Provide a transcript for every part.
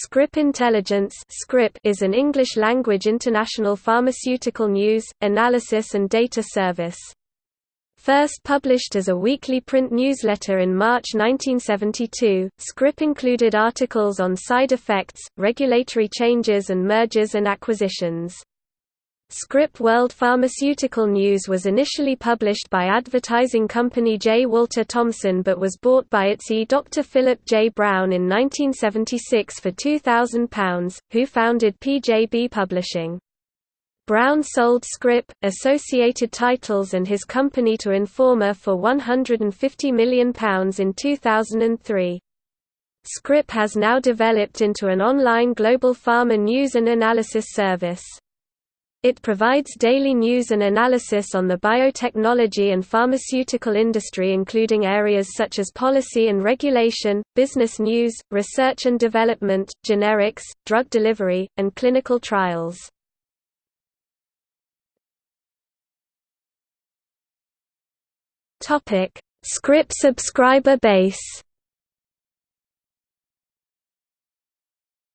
Scrip Intelligence is an English-language international pharmaceutical news, analysis and data service. First published as a weekly print newsletter in March 1972, Scrip included articles on side effects, regulatory changes and mergers and acquisitions. Scrip World Pharmaceutical News was initially published by advertising company J. Walter Thompson but was bought by its E. Dr. Philip J. Brown in 1976 for £2,000, who founded PJB Publishing. Brown sold Scrip, Associated Titles and his company to Informa for £150 million in 2003. Scrip has now developed into an online global pharma news and analysis service. It provides daily news and analysis on the biotechnology and pharmaceutical industry including areas such as policy and regulation, business news, research and development, generics, drug delivery, and clinical trials. Scrip subscriber base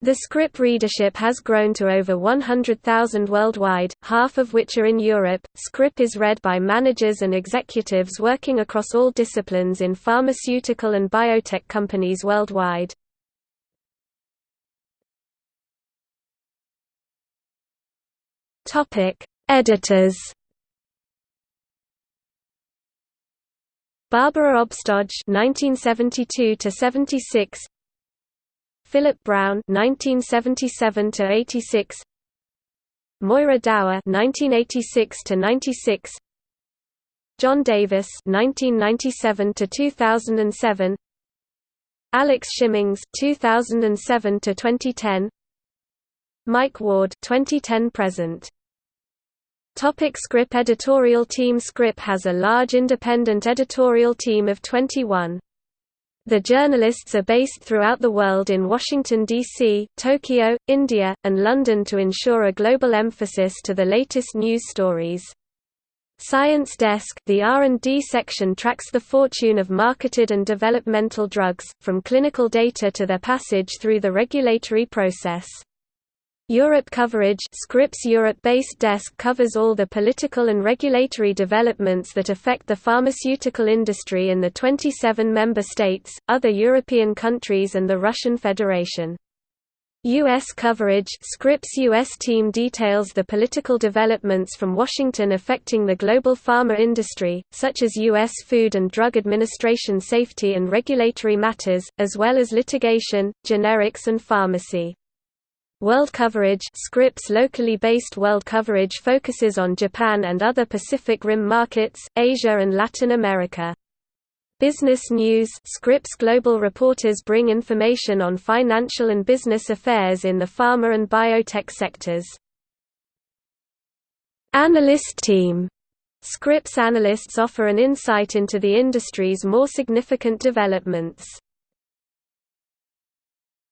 The Scrip readership has grown to over 100,000 worldwide, half of which are in Europe. Scrip is read by managers and executives working across all disciplines in pharmaceutical and biotech companies worldwide. Topic: Editors. Barbara Obstojj (1972 76), Philip Brown (1977–86), Moira Dower (1986–96), John Davis (1997–2007), Alex Shimmings (2007–2010), Mike Ward (2010–present). Topic Scrip Editorial team Scrip has a large independent editorial team of 21. The journalists are based throughout the world in Washington, D.C., Tokyo, India, and London to ensure a global emphasis to the latest news stories. Science Desk the R&D section tracks the fortune of marketed and developmental drugs, from clinical data to their passage through the regulatory process. Europe coverage Scrip's Europe-based desk covers all the political and regulatory developments that affect the pharmaceutical industry in the 27 member states, other European countries and the Russian Federation. U.S. coverage Scrip's U.S. team details the political developments from Washington affecting the global pharma industry, such as U.S. Food and Drug Administration safety and regulatory matters, as well as litigation, generics and pharmacy. World coverage Scrip's locally based world coverage focuses on Japan and other Pacific Rim markets, Asia and Latin America. Business News Scrip's global reporters bring information on financial and business affairs in the pharma and biotech sectors. Analyst Team Scrip's analysts offer an insight into the industry's more significant developments.